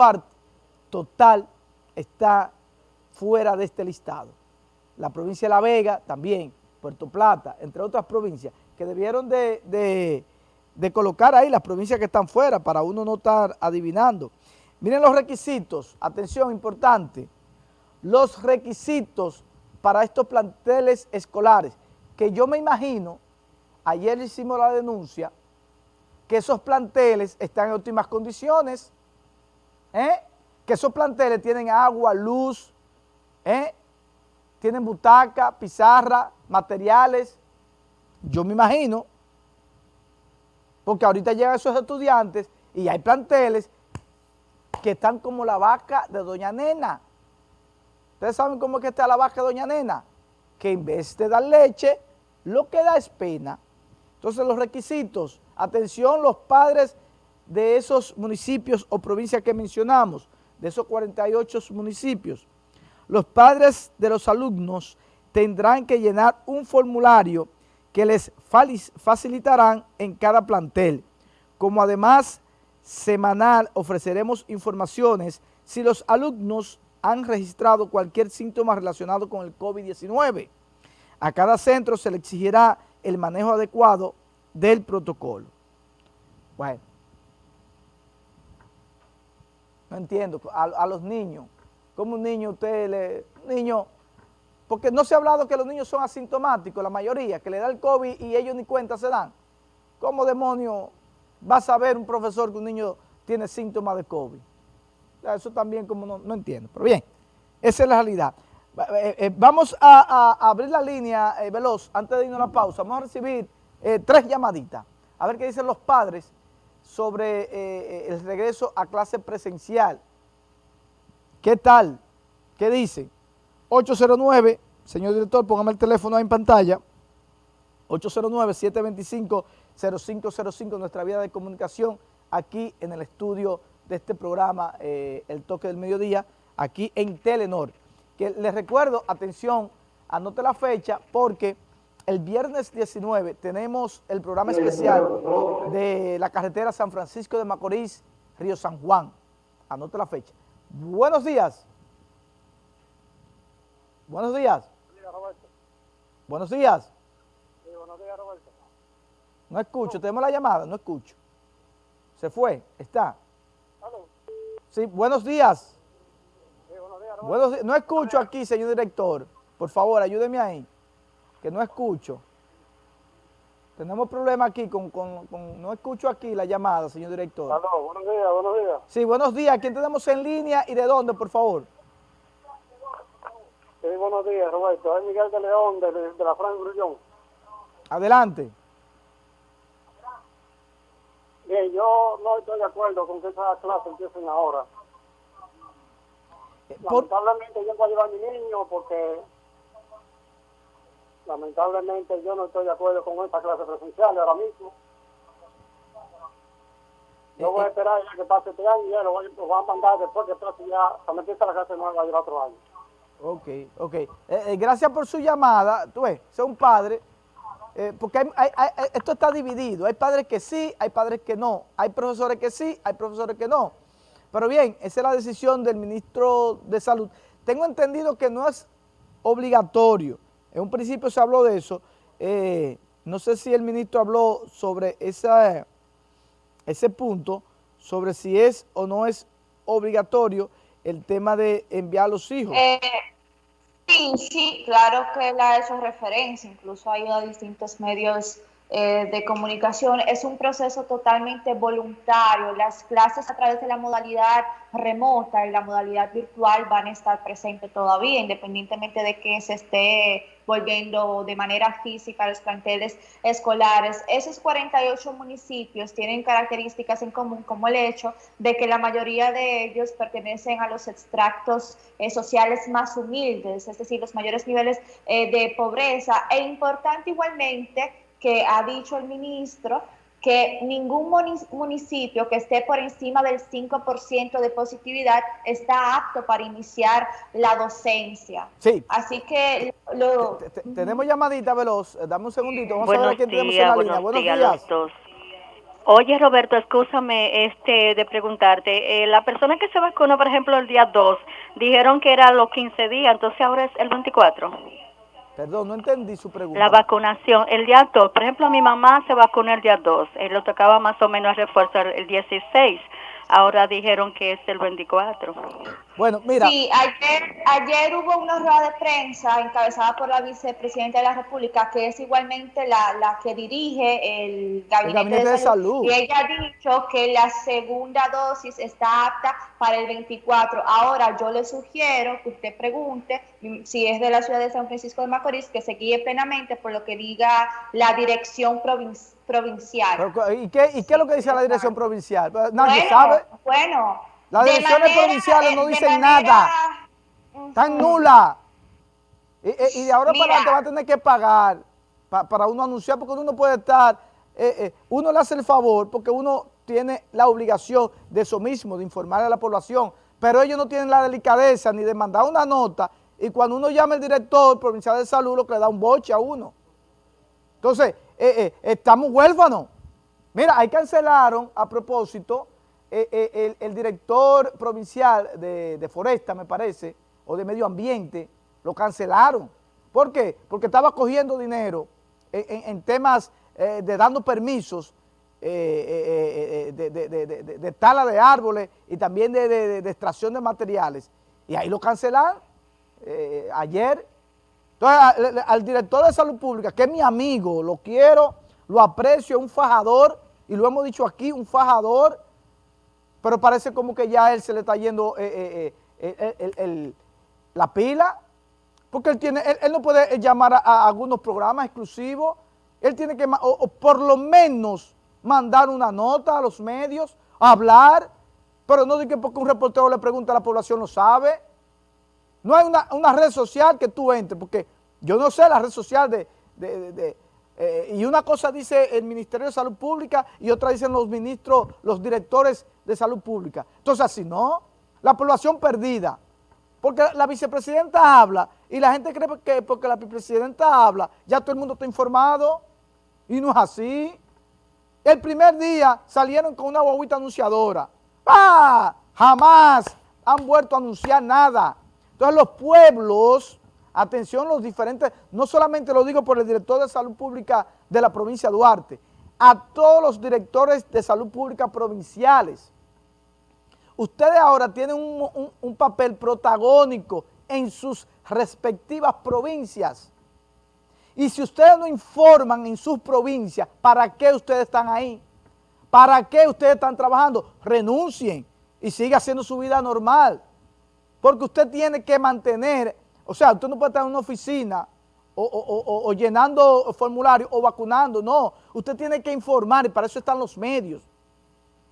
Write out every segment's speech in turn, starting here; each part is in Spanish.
parte total está fuera de este listado. La provincia de La Vega también, Puerto Plata, entre otras provincias, que debieron de, de colocar ahí las provincias que están fuera para uno no estar adivinando. Miren los requisitos, atención, importante, los requisitos para estos planteles escolares, que yo me imagino, ayer hicimos la denuncia, que esos planteles están en óptimas condiciones, ¿eh? que esos planteles tienen agua, luz, ¿eh? tienen butaca, pizarra, materiales, yo me imagino, porque ahorita llegan esos estudiantes y hay planteles que están como la vaca de Doña Nena. ¿Ustedes saben cómo es que está la vaca de Doña Nena? Que en vez de dar leche, lo que da es pena. Entonces los requisitos, atención los padres de esos municipios o provincias que mencionamos, de esos 48 municipios, los padres de los alumnos tendrán que llenar un formulario que les facilitarán en cada plantel, como además semanal ofreceremos informaciones si los alumnos han registrado cualquier síntoma relacionado con el COVID-19. A cada centro se le exigirá el manejo adecuado del protocolo. Bueno, no entiendo, a, los niños, ¿cómo un niño usted le... niño, porque no se ha hablado que los niños son asintomáticos, la mayoría, que le da el COVID y ellos ni cuenta se dan. ¿Cómo demonio va a saber un profesor que un niño tiene síntomas de COVID? Eso también como no, entiendo, pero bien, esa es la realidad. Eh, eh, vamos a, abrir la línea eh, veloz antes de irnos a la pausa. Vamos a recibir tres llamaditas, a ver qué dicen los padres sobre el regreso a clase presencial. ¿Qué tal? ¿Qué dicen? 809, señor director, póngame el teléfono ahí en pantalla, 809-725-0505, nuestra vía de comunicación aquí en el estudio de este programa, eh, El Toque del Mediodía, aquí en Telenor. Que les recuerdo, atención, anote la fecha porque el viernes 19 tenemos el programa especial de la carretera San Francisco de Macorís, Río San Juan. Anote la fecha. Buenos días. Buenos días. Buenos días. Sí, buenos días, Roberto. No escucho, tenemos la llamada, no escucho. Se fue, está. Sí, buenos días. Sí, buenos días, Buenos No escucho aquí, señor director. Por favor, ayúdeme ahí, que no escucho. Tenemos problemas aquí con, con, con, No escucho aquí la llamada, señor director. buenos días, buenos días. Sí, buenos días. ¿Quién tenemos en línea y de dónde, por favor? Sí, buenos días, Roberto. Es Miguel de León, de, de la Fran Grullón. Adelante. Bien, yo no estoy de acuerdo con que esas clases empiecen ahora. Eh, lamentablemente yo voy a llevar a mi niño porque lamentablemente yo no estoy de acuerdo con esta clase presencial ahora mismo. Yo voy a esperar que pase este año y ya lo voy, a mandar después que pase ya, cuando empiece la clase nueva el otro año. Ok, ok. Eh, eh, gracias por su llamada. Tú ves, sea un padre, eh, porque esto está dividido. Hay padres que sí, hay padres que no. Hay profesores que sí, hay profesores que no. Pero bien, esa es la decisión del ministro de Salud. Tengo entendido que no es obligatorio. En un principio se habló de eso. no sé si el ministro habló sobre esa, ese punto, sobre si es o no es obligatorio el tema de enviar a los hijos. Eh, sí, sí, claro que él ha hecho referencia, incluso ha ido a distintos medios eh, de comunicación. Es un proceso totalmente voluntario. Las clases a través de la modalidad remota y la modalidad virtual van a estar presentes todavía, independientemente de que se esté volviendo de manera física a los planteles escolares. Esos 48 municipios tienen características en común, como el hecho de que la mayoría de ellos pertenecen a los extractos eh, sociales más humildes, es decir, los mayores niveles eh, de pobreza. E importante igualmente que ha dicho el ministro que ningún municipio que esté por encima del 5% de positividad está apto para iniciar la docencia. Sí. Así que lo... Tenemos llamadita veloz, dame un segundito, vamos a ver a quién tenemos en la línea. Buenos días. Los dos. Oye, Roberto, escúchame este, de preguntarte. Eh, la persona que se vacunó, por ejemplo, el día 2, dijeron que era los 15 días, entonces ahora es el 24. Perdón, no entendí su pregunta. La vacunación, el día 2. Por ejemplo, mi mamá se vacunó el día 2. Él lo tocaba más o menos refuerzo el 16 ahora dijeron que es el 24. Bueno, mira. Sí, ayer, ayer hubo una rueda de prensa encabezada por la vicepresidenta de la República, que es igualmente la, la que dirige el Gabinete, de, salud. Y ella ha dicho que la segunda dosis está apta para el 24. Ahora, yo le sugiero que usted pregunte si es de la ciudad de San Francisco de Macorís, que se guíe plenamente por lo que diga la dirección provincial provincial. ¿y, qué, ¿Y qué es lo que dice la dirección provincial? Pues, nadie sabe. Bueno. Las direcciones provinciales no dicen nada. Están nulas. Y, de ahora para adelante va a tener que pagar para uno anunciar, porque uno no puede estar, eh, eh, uno le hace el favor porque uno tiene la obligación de eso mismo, de informar a la población, pero ellos no tienen la delicadeza ni de mandar una nota y cuando uno llama al director provincial de salud lo que le da un boche a uno. Entonces, eh, eh, estamos huérfanos. Mira, ahí cancelaron, a propósito, eh, el, director provincial de, Foresta, me parece, o de Medio Ambiente, lo cancelaron. ¿Por qué? Porque estaba cogiendo dinero en, temas de dando permisos de, de, tala de árboles y también de, extracción de materiales. Y ahí lo cancelaron ayer. Entonces, al, director de salud pública, que es mi amigo, lo quiero, lo aprecio, es un fajador, y lo hemos dicho aquí, un fajador, pero parece como que ya a él se le está yendo eh, eh, eh, la pila, porque él tiene, él, no puede llamar a, algunos programas exclusivos, él tiene que, o, por lo menos, mandar una nota a los medios, hablar, pero no de que porque un reportero le pregunta a la población lo sabe, no hay una, red social que tú entres, porque yo no sé la red social de... Eh, y una cosa dice el Ministerio de Salud Pública y otra dicen los ministros, los directores de Salud Pública. Entonces, así no, la población perdida. Porque la vicepresidenta habla y la gente cree que porque la vicepresidenta habla, ya todo el mundo está informado. Y no es así. El primer día salieron con una guaguita anunciadora. ¡Ah! Jamás han vuelto a anunciar nada. Entonces los pueblos, atención los diferentes, no solamente lo digo por el director de salud pública de la provincia de Duarte, a todos los directores de salud pública provinciales. Ustedes ahora tienen un, papel protagónico en sus respectivas provincias. Y si ustedes no informan en sus provincias, ¿para qué ustedes están ahí? ¿Para qué ustedes están trabajando? Renuncien y siga haciendo su vida normal. Porque usted tiene que mantener, o sea, usted no puede estar en una oficina o, llenando formularios o vacunando, no. Usted tiene que informar y para eso están los medios.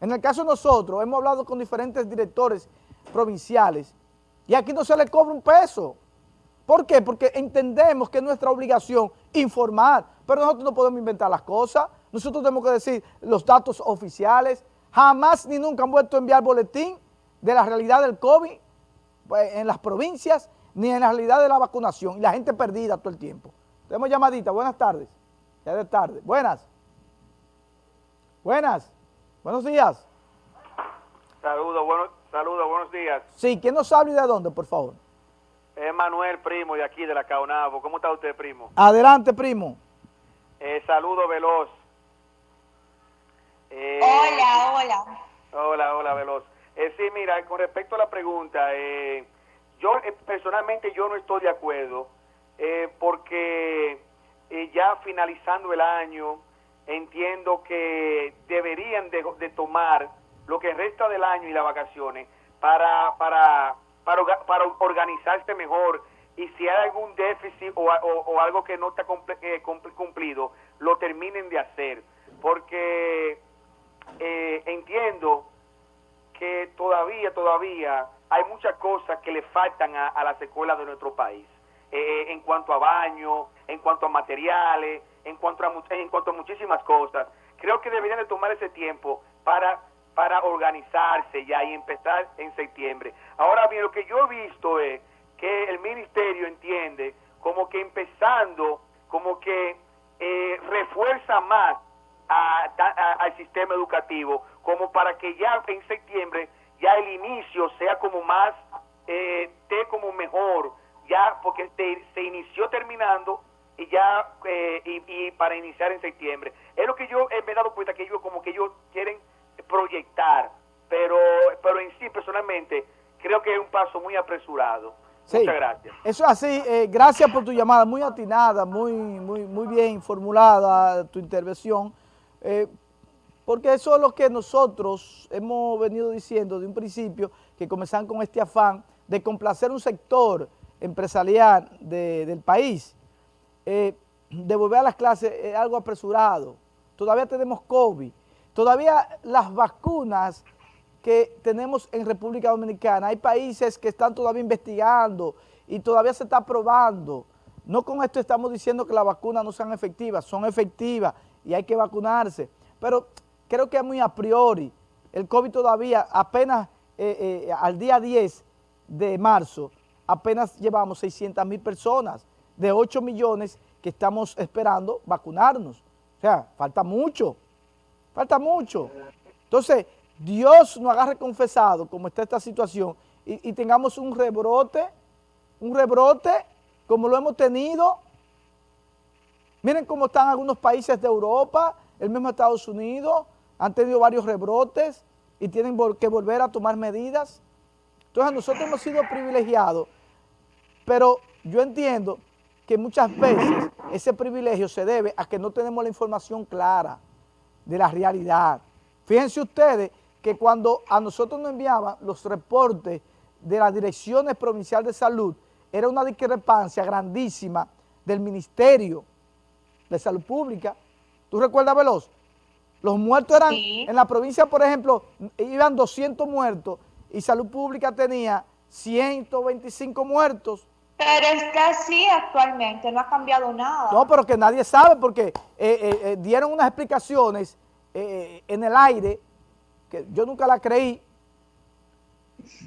En el caso de nosotros, hemos hablado con diferentes directores provinciales y aquí no se le cobra un peso. ¿Por qué? Porque entendemos que es nuestra obligación informar, pero nosotros no podemos inventar las cosas. Nosotros tenemos que decir los datos oficiales. Jamás ni nunca han vuelto a enviar boletín de la realidad del COVID en las provincias ni en la realidad de la vacunación y la gente perdida todo el tiempo. Tenemos llamadita, buenas tardes. Ya de tarde. Buenas. Buenas. Buenos días. Saludos, buenos, saludos, buenos días. Sí, ¿quién nos habla y de dónde, por favor? Es Manuel, primo, de aquí, de la Caonabo. ¿Cómo está usted, primo? Adelante, primo. Eh, saludo veloz. Eh, hola, hola. Hola, hola, veloz. Eh, sí, mira, con respecto a la pregunta, eh, yo eh, personalmente yo no estoy de acuerdo eh, porque ya finalizando el año entiendo que deberían de, tomar lo que resta del año y las vacaciones para, para, para, para organizarse mejor y si hay algún déficit o, o algo que no está cumplido, lo terminen de hacer. Porque entiendo que todavía, todavía hay muchas cosas que le faltan a, las escuelas de nuestro país. Eh, eh, en cuanto a baño, en cuanto a materiales, en cuanto a, en cuanto a muchísimas cosas. Creo que deberían de tomar ese tiempo para, para organizarse ya y empezar en septiembre. Ahora bien, lo que yo he visto es que el ministerio entiende como que empezando, como que eh, refuerza más a- a- al sistema educativo, como para que ya en septiembre ya el inicio sea como más, eh, esté como mejor, ya porque se, se inició terminando y ya eh, y, y para iniciar en septiembre. Es lo que yo eh, me he dado cuenta que ellos como que ellos quieren proyectar, pero pero en sí personalmente creo que es un paso muy apresurado. Sí. Muchas gracias. Eso es así. eh, gracias por tu llamada, muy atinada, muy, muy, muy bien formulada tu intervención, eh, porque eso es lo que nosotros hemos venido diciendo de un principio, que comenzan con este afán de complacer un sector empresarial de- del país. Eh, de volver a las clases es algo apresurado. Todavía tenemos COVID. Todavía las vacunas que tenemos en República Dominicana. Hay países que están todavía investigando y todavía se está probando. No con esto estamos diciendo que las vacunas no sean efectivas, son efectivas y hay que vacunarse. Pero creo que es muy a priori. El COVID todavía apenas eh, eh, al día 10 de marzo, apenas llevamos 600 mil personas de 8 millones que estamos esperando vacunarnos. O sea, falta mucho, falta mucho. Entonces, Dios nos agarre confesado como está esta situación y, y tengamos un rebrote, un rebrote como lo hemos tenido. Miren cómo están algunos países de Europa, el mismo Estados Unidos, han tenido varios rebrotes y tienen que volver a tomar medidas. Entonces nosotros hemos sido privilegiados, pero yo entiendo que muchas veces ese privilegio se debe a que no tenemos la información clara de la realidad. Fíjense ustedes que cuando a nosotros nos enviaban los reportes de las direcciones provincial de salud, era una discrepancia grandísima del Ministerio de Salud Pública. ¿Tú recuerdas, Veloz? Los muertos eran, Sí. en la provincia, por ejemplo, iban 200 muertos y Salud Pública tenía 125 muertos. Pero es que así actualmente no ha cambiado nada. No, pero que nadie sabe porque eh, eh, eh, dieron unas explicaciones en el aire que yo nunca la creí.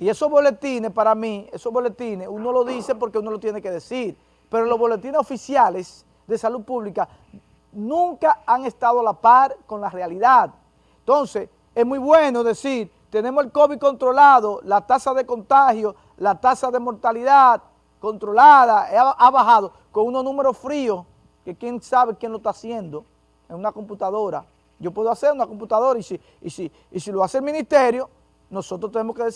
Y esos boletines para mí, esos boletines, uno lo dice porque uno lo tiene que decir, pero los boletines oficiales de salud pública nunca han estado a la par con la realidad. Entonces, es muy bueno decir, tenemos el COVID controlado, la tasa de contagio, la tasa de mortalidad controlada, ha, ha bajado con unos números fríos, que quién sabe quién lo está haciendo en una computadora. Yo puedo hacer una computadora y si, y si, y si lo hace el ministerio, nosotros tenemos que decir